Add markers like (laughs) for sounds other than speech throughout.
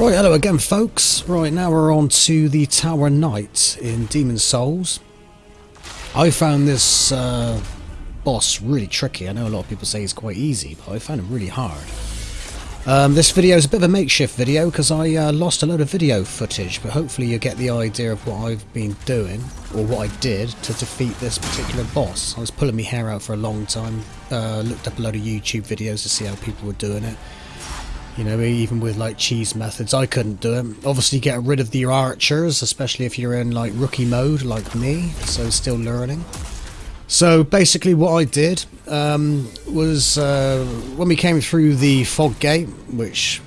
Right, hello again folks. Right, now we're on to the Tower Knight in Demon's Souls. I found this uh, boss really tricky. I know a lot of people say he's quite easy, but I found him really hard. Um, this video is a bit of a makeshift video because I uh, lost a load of video footage, but hopefully you get the idea of what I've been doing, or what I did to defeat this particular boss. I was pulling my hair out for a long time, uh, looked up a load of YouTube videos to see how people were doing it. You know, even with like cheese methods, I couldn't do it. Obviously, get rid of the archers, especially if you're in like rookie mode like me, so still learning. So basically, what I did um, was uh, when we came through the fog gate, which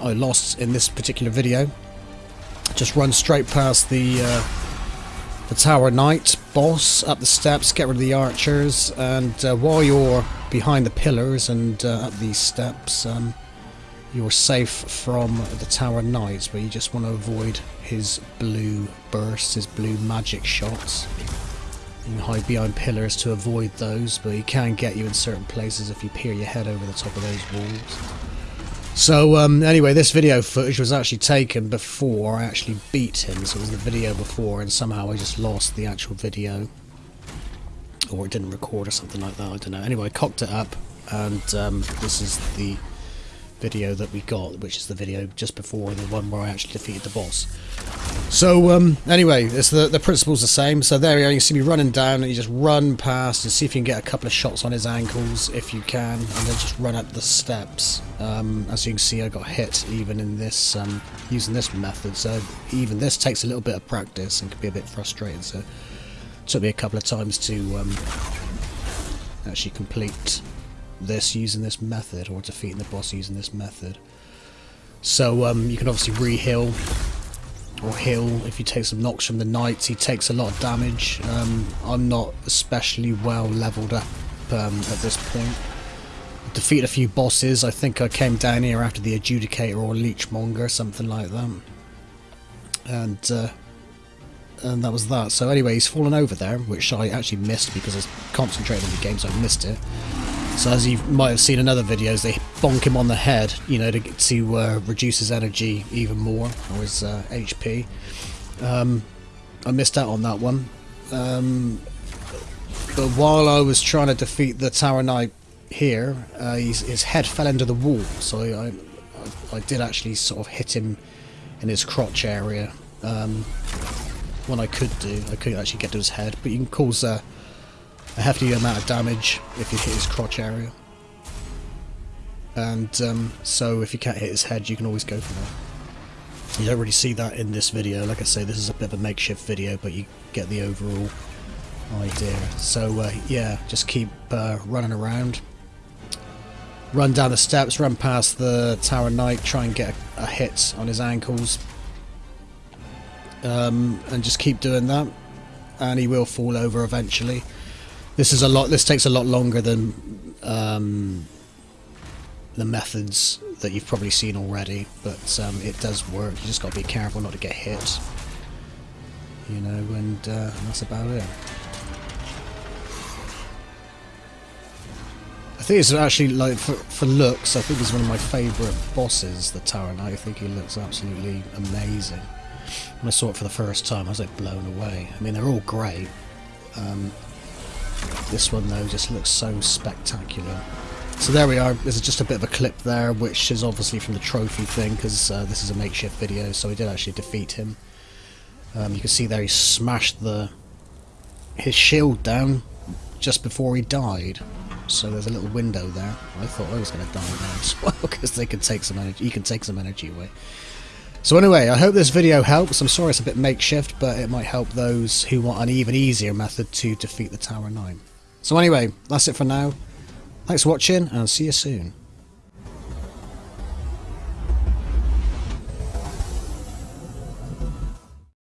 I lost in this particular video, just run straight past the uh, the Tower Knight boss up the steps, get rid of the archers, and uh, while you're behind the pillars and uh, up these steps. Um, you're safe from the Tower Knights, but you just want to avoid his blue bursts, his blue magic shots. You can hide behind pillars to avoid those, but he can get you in certain places if you peer your head over the top of those walls. So um, anyway, this video footage was actually taken before I actually beat him, so it was the video before, and somehow I just lost the actual video. Or it didn't record or something like that, I don't know. Anyway, I cocked it up, and um, this is the video that we got, which is the video just before the one where I actually defeated the boss. So um, anyway, it's the the principle's the same. So there you are, You see me running down, and you just run past and see if you can get a couple of shots on his ankles if you can, and then just run up the steps. Um, as you can see, I got hit even in this um, using this method. So even this takes a little bit of practice and can be a bit frustrating. So it took me a couple of times to um, actually complete this using this method or defeating the boss using this method. So um, you can obviously re-heal or heal if you take some knocks from the knights. He takes a lot of damage. Um, I'm not especially well leveled up um, at this point. Defeated a few bosses. I think I came down here after the Adjudicator or Leechmonger, something like that. And uh, and that was that. So anyway, he's fallen over there, which I actually missed because I was concentrating on the game, so I missed it. So as you might have seen in other videos, they bonk him on the head, you know, to, to uh, reduce his energy even more, or his uh, HP. Um, I missed out on that one. Um, but while I was trying to defeat the Tower Knight here, uh, his, his, head fell into the wall, so I, I, I, did actually sort of hit him in his crotch area. Um, when I could do, I couldn't actually get to his head, but you can cause a a hefty amount of damage if you hit his crotch area. And um, so if you can't hit his head, you can always go for that. You don't really see that in this video. Like I say, this is a bit of a makeshift video, but you get the overall idea. So uh, yeah, just keep uh, running around. Run down the steps, run past the Tower Knight, try and get a, a hit on his ankles. Um, and just keep doing that. And he will fall over eventually. This is a lot. This takes a lot longer than um, the methods that you've probably seen already, but um, it does work. You just got to be careful not to get hit. You know, and uh, that's about it. I think it's actually like for, for looks. I think he's one of my favourite bosses, the Knight. I think he looks absolutely amazing. When I saw it for the first time, I was like blown away. I mean, they're all great. Um, this one though just looks so spectacular. So there we are, there's just a bit of a clip there which is obviously from the trophy thing because uh, this is a makeshift video so we did actually defeat him. Um, you can see there he smashed the his shield down just before he died. So there's a little window there. I thought I was going to die now as well (laughs) because they can take some energy. You can take some energy away. So anyway, I hope this video helps. I'm sorry it's a bit makeshift, but it might help those who want an even easier method to defeat the Tower Knight. So anyway, that's it for now. Thanks for watching, and I'll see you soon.